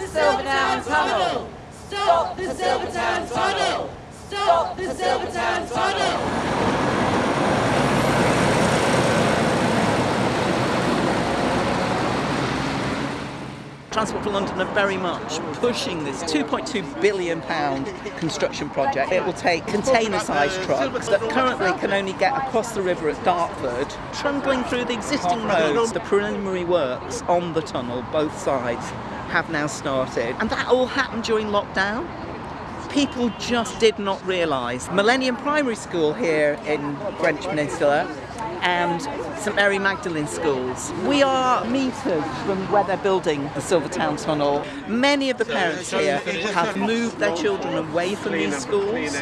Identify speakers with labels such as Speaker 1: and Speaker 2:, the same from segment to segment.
Speaker 1: the Silvertown Tunnel! Stop the Silvertown Tunnel! Stop the Silvertown Tunnel!
Speaker 2: Transport for London are very much pushing this £2.2 billion construction project. It will take container-sized trucks that currently can only get across the river at Dartford, trundling through the existing roads. The preliminary works on the tunnel, both sides, have now started. And that all happened during lockdown. People just did not realise. Millennium Primary School here in Greenwich Peninsula and St Mary Magdalene schools. We are metres from where they're building the Silvertown Tunnel. Many of the parents here have moved their children away from these schools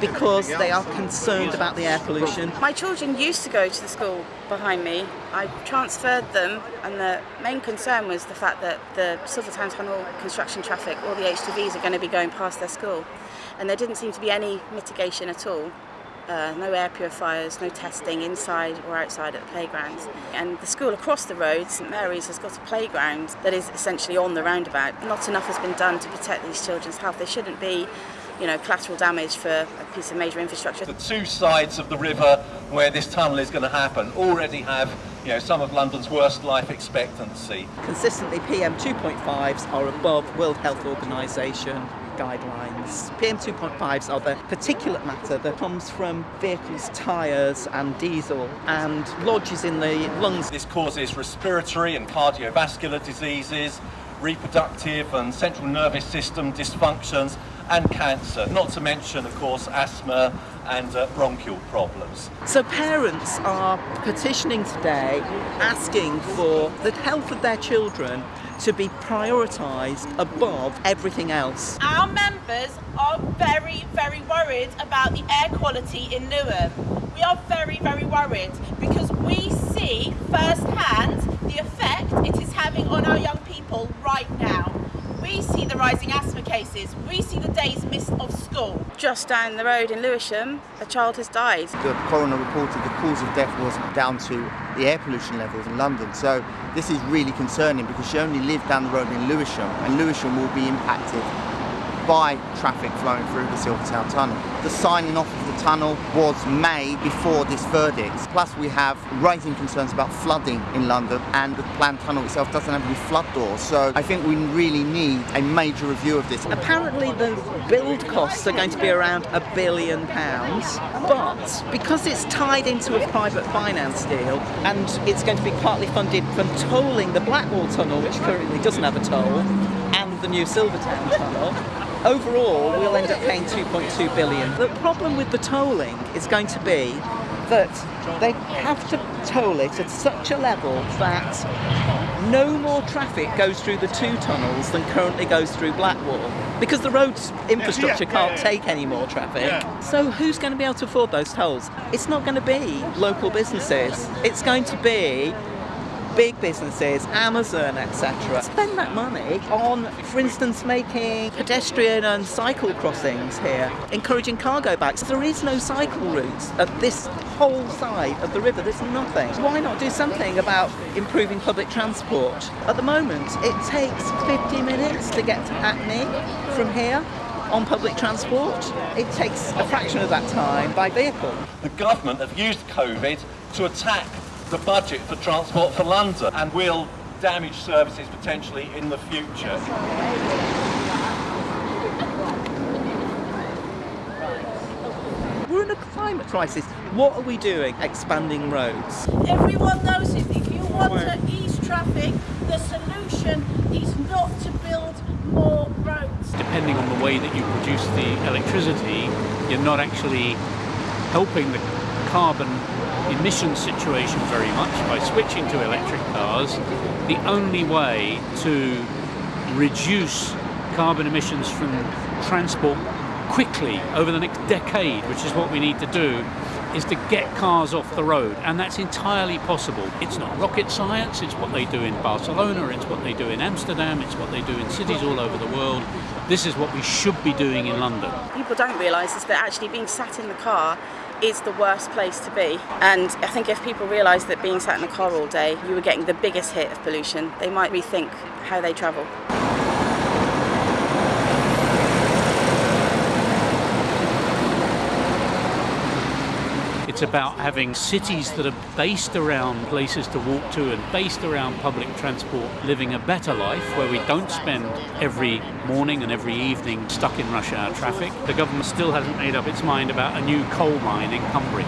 Speaker 2: because they are concerned about the air pollution.
Speaker 3: My children used to go to the school behind me. I transferred them and the main concern was the fact that the Silvertown Tunnel construction traffic, all the HGVs are going to be going past their school and there didn't seem to be any mitigation at all. Uh, no air purifiers, no testing inside or outside at the playgrounds. And the school across the road, St Mary's, has got a playground that is essentially on the roundabout. Not enough has been done to protect these children's health. They shouldn't be you know, collateral damage for a piece of major infrastructure.
Speaker 4: The two sides of the river where this tunnel is going to happen already have you know, some of London's worst life expectancy.
Speaker 2: Consistently PM 2.5s are above World Health Organisation guidelines. PM2.5s are the particulate matter that comes from vehicles' tyres and diesel and lodges in the lungs.
Speaker 4: This causes respiratory and cardiovascular diseases, reproductive and central nervous system dysfunctions and cancer, not to mention, of course, asthma and uh, bronchial problems.
Speaker 2: So parents are petitioning today asking for the health of their children to be prioritised above everything else.
Speaker 5: Our members are very, very worried about the air quality in Newham. We are very, very worried because we see firsthand the effect it is having on our young people right now. We see the rising asthma cases, we see the days missed of school.
Speaker 3: Just down the road in Lewisham, a child has died.
Speaker 6: The coroner reported the cause of death was down to the air pollution levels in London. So this is really concerning because she only lived down the road in Lewisham and Lewisham will be impacted by traffic flowing through the Silvertown Tunnel. The signing off of the tunnel was made before this verdict. Plus we have rising concerns about flooding in London and the planned tunnel itself doesn't have any flood doors. So I think we really need a major review of this.
Speaker 2: Apparently the build costs are going to be around a billion pounds, but because it's tied into a private finance deal and it's going to be partly funded from tolling the Blackwall Tunnel, which currently doesn't have a toll, and the new Silvertown Tunnel, overall we'll end up paying 2.2 billion. The problem with the tolling is going to be that they have to toll it at such a level that no more traffic goes through the two tunnels than currently goes through Blackwall because the road's infrastructure can't take any more traffic. So who's going to be able to afford those tolls? It's not going to be local businesses. It's going to be big businesses, Amazon, etc. Spend that money on, for instance, making pedestrian and cycle crossings here, encouraging cargo bikes. There is no cycle routes at this whole side of the river, there's nothing. Why not do something about improving public transport? At the moment, it takes 50 minutes to get to Hackney from here on public transport. It takes a fraction of that time by vehicle.
Speaker 4: The government have used COVID to attack the budget for Transport for London and will damage services potentially in the future.
Speaker 2: We're in a climate crisis. What are we doing? Expanding roads.
Speaker 5: Everyone knows it. If you want to ease traffic, the solution is not to build more roads.
Speaker 7: Depending on the way that you produce the electricity, you're not actually helping the carbon emission situation very much by switching to electric cars. The only way to reduce carbon emissions from transport quickly over the next decade, which is what we need to do, is to get cars off the road, and that's entirely possible. It's not rocket science, it's what they do in Barcelona, it's what they do in Amsterdam, it's what they do in cities all over the world. This is what we should be doing in London.
Speaker 3: People don't realise is that actually being sat in the car is the worst place to be. And I think if people realise that being sat in the car all day, you were getting the biggest hit of pollution, they might rethink how they travel.
Speaker 7: About having cities that are based around places to walk to and based around public transport, living a better life where we don't spend every morning and every evening stuck in rush hour traffic. The government still hasn't made up its mind about a new coal mine in Cumbria.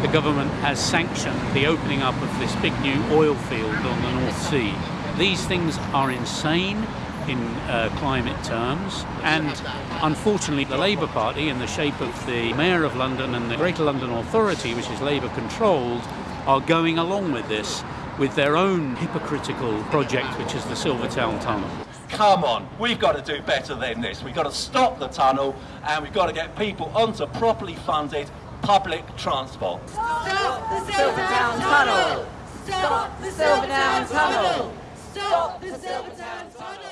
Speaker 7: The government has sanctioned the opening up of this big new oil field on the North Sea. These things are insane in uh, climate terms, and unfortunately, the Labour Party, in the shape of the Mayor of London and the Greater London Authority, which is Labour controlled, are going along with this with their own hypocritical project, which is the Silvertown Tunnel.
Speaker 4: Come on, we've got to do better than this. We've got to stop the tunnel and we've got to get people onto properly funded public transport.
Speaker 1: Stop the Silvertown Tunnel! Stop the Silvertown Tunnel! Stop the Silvertown Tunnel!